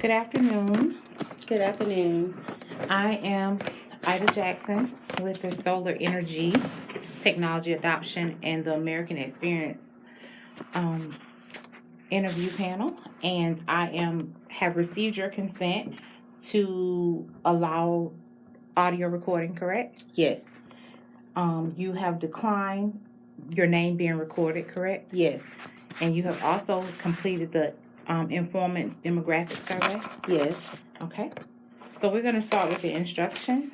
Good afternoon. Good afternoon. I am Ida Jackson with the Solar Energy Technology Adoption and the American Experience um, interview panel, and I am have received your consent to allow audio recording. Correct? Yes, Um, you have declined your name being recorded. Correct? yes, And you have also completed the um, informant demographic survey. yes. Okay, so we're going to start with the instructions.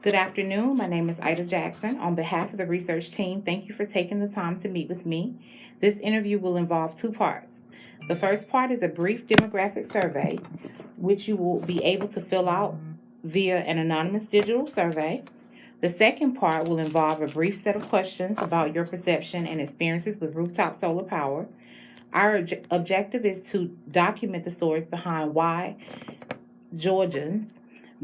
Good afternoon. My name is Ida Jackson. On behalf of the research team, thank you for taking the time to meet with me. This interview will involve two parts. The first part is a brief demographic survey, which you will be able to fill out via an anonymous digital survey. The second part will involve a brief set of questions about your perception and experiences with rooftop solar power. Our obje- objective is to document the stories behind why Georgians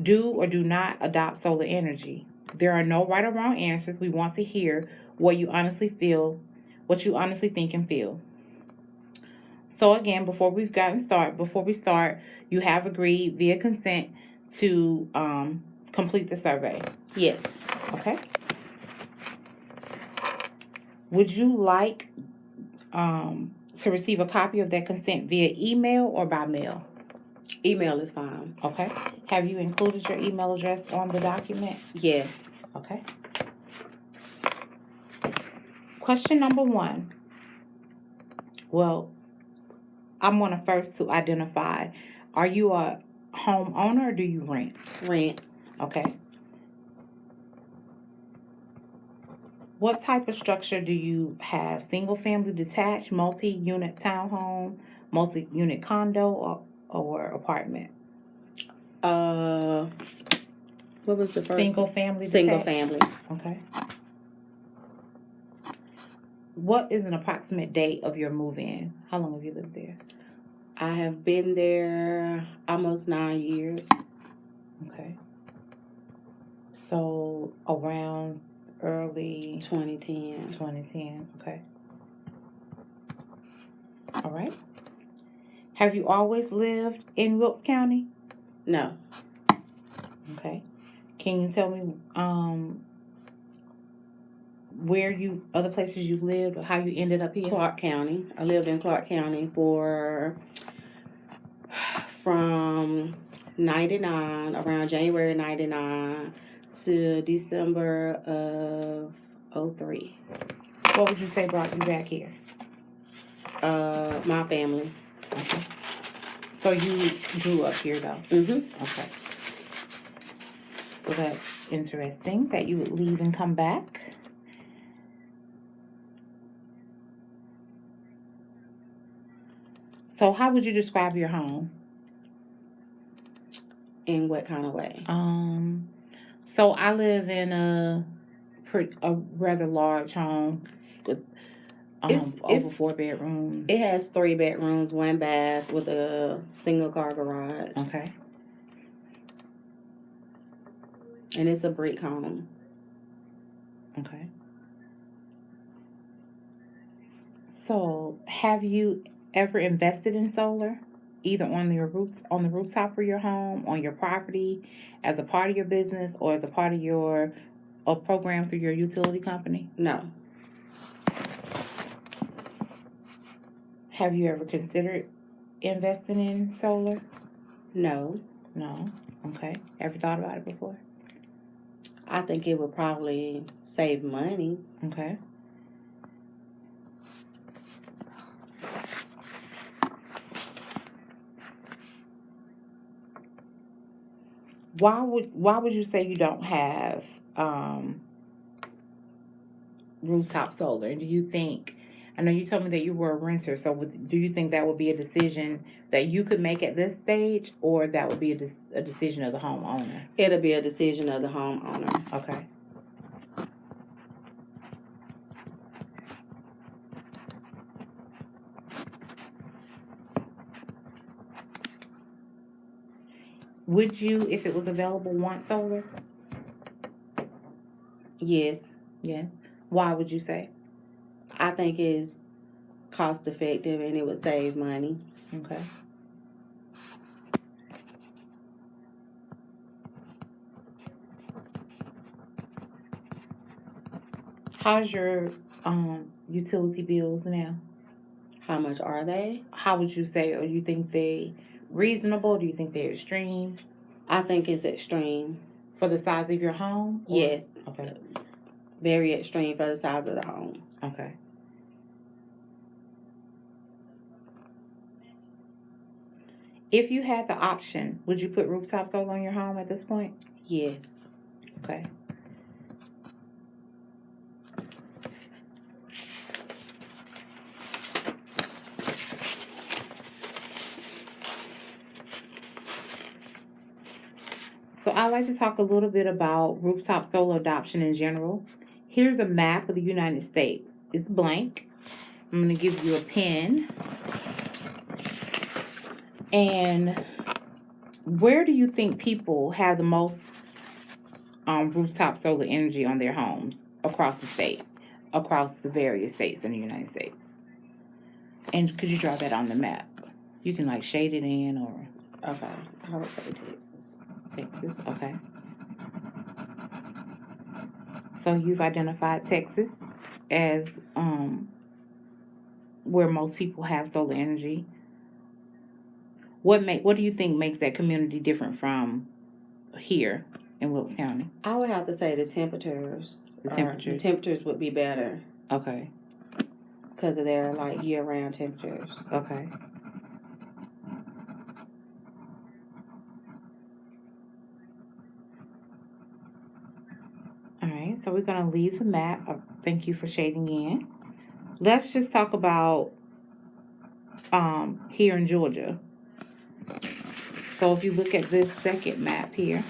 do or do not adopt solar energy. There are no right or wrong answers. We want to hear what you honestly feel, what you honestly think and feel. So again, before we've gotten start, before we start, you have agreed via consent to um, complete the survey. Yes. Okay. Would you like um, to receive a copy of that consent via email or by mail? Email is fine. Okay. Have you included your email address on the document? Yes. Okay. Question number one. Well, I'm going to first to identify, are you a homeowner or do you rent? Rent. Okay. What type of structure do you have? Single family detached, multi-unit townhome, multi-unit condo or, or apartment? Uh, what was the first? Single family Single detached? family. Okay. What is an approximate date of your move-in? How long have you lived there? I have been there almost nine years. Okay. So around early 2010. 2010. Okay. All right. Have you always lived in Wilkes County? No. Okay. Can you tell me um where you other places you've lived or how you ended up here? Clark County. I lived in Clark County for from 99 around January 99 to December of 03. What would you say brought you back here? Uh, my family. Okay. So you grew up here though. Mm-hmm. Okay. So that's interesting that you would leave and come back. So how would you describe your home? In what kind of way? Um, so I live in a pretty, a rather large home with um, It's- over it's- four bedrooms. It has three bedrooms, one bath with a single car garage, okay. and it's a brick home. Okay. So, have you ever invested in solar, either on your roots on the rooftop of your home, on your property, as a part of your business, or as a part of your a program through your utility company? No, Have you ever considered investing in solar? no. No. Okay. Ever thought about it before? I think it would probably save money. Okay. Why would why would you say you don't have um, rooftop solar? And do you think? I know you told me that you were a renter, so would, do you think that would be a decision that you could make at this stage, or that would be a, des- a decision of the homeowner? It'll be a decision of the homeowner. Okay. Would you, if it was available, want solar? Yes. Yeah. Why would you say? I think it's cost effective and it would save money. Okay. How's your um, utility bills now? How much are they? How would you say, or you think they reasonable? Do you think they're extreme I think it's extreme. for the size of your home? or- Yes, Okay. very extreme for the size of the home. Okay. If you had the option, would you put rooftop solar on your home at this point? Yes. Okay. So I'd like to talk a little bit about rooftop solar adoption in general. Here's a map of the United States. It's blank. I'm going to give you a pen. And where do you think people have the most um, rooftop solar energy on their homes across the state, across the various states in the United States? And could you draw that on the map? You can like shade it in or Okay. I would say Texas. Texas, okay. So you've identified Texas as um where most people have solar energy. What make what do you think makes that community different from here in Wilkes County? I would have to say the temperatures. The temperatures. The temperatures would be better Okay, because of their like year-round temperatures. okay. All right, so we're gonna leave the map. Uh, Thank you for shading in. Let's just talk about um here in Georgia. So if you look at this second map here,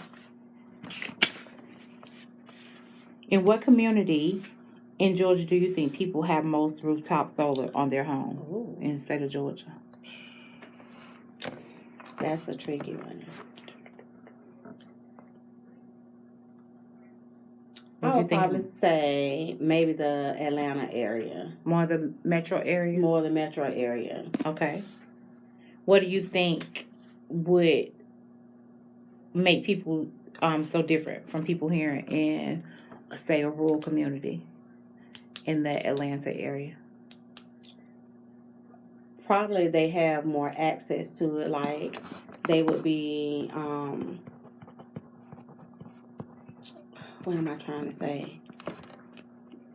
in what community in Georgia do you think people have most rooftop solar on their homes Ooh, in the state of Georgia? that's a tricky one. I would probably say maybe the Atlanta area, More the metro area? more the metro area. Okay. What do you think would make people um so different from people here in say a rural community in the Atlanta area? Probably they have more access to it. Like they would be. um What am I trying to say?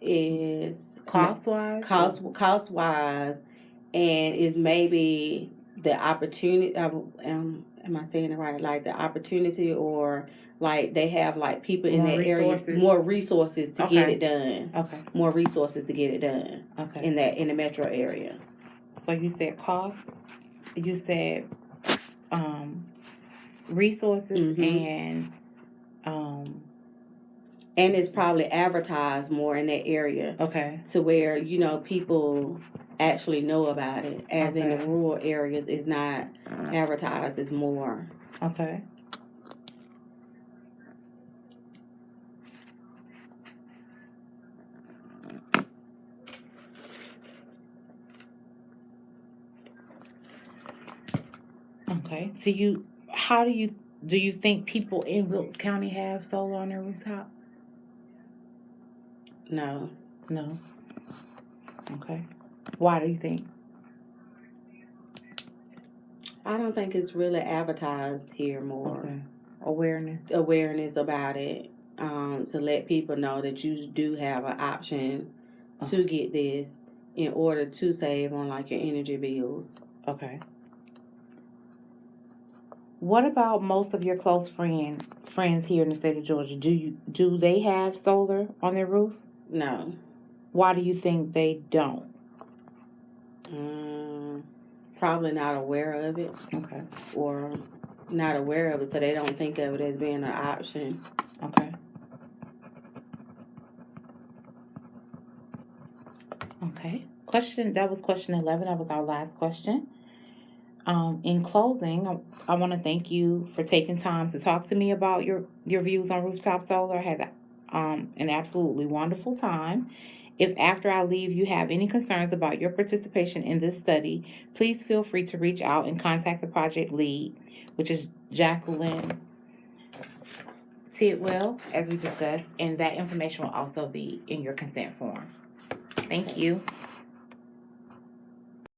Is Cost wise? cost cost wise, and is maybe the opportunity. Um, um, am I saying it right? Like the opportunity, or like they have like people in More that area more resources to get it done. Okay, More resources to get it done okay. in that in the metro area. So you said cost, you said um resources Mhm. and And it's probably advertised more in that area okay. to where you know people actually know about it. As in the rural areas, is not advertised as more. Okay. Okay. So you, how do you do you think people in Wilkes County have solar on their rooftops? No, No. Okay. Why do you think? I don't think it's really advertised here more. Okay. Awareness. Awareness about it um, to let people know that you do have an option to get this in order to save on like your energy bills. Okay. What about most of your close friends friends here in the state of Georgia? Do you do they have solar on their roof? No, Why do you think they don't? um, probably not aware of it Okay. or not aware of it, so they don't think of it as being an option. Okay. Okay. Question that was question 11. That was our last question. Um, in closing, I, I want to thank you for taking time to talk to me about your, your views on rooftop solar. I had um, an absolutely wonderful time. If after I leave you have any concerns about your participation in this study, please feel free to reach out and contact the project lead, which is Jacqueline Tidwell, as we discussed, and that information will also be in your consent form. Thank you.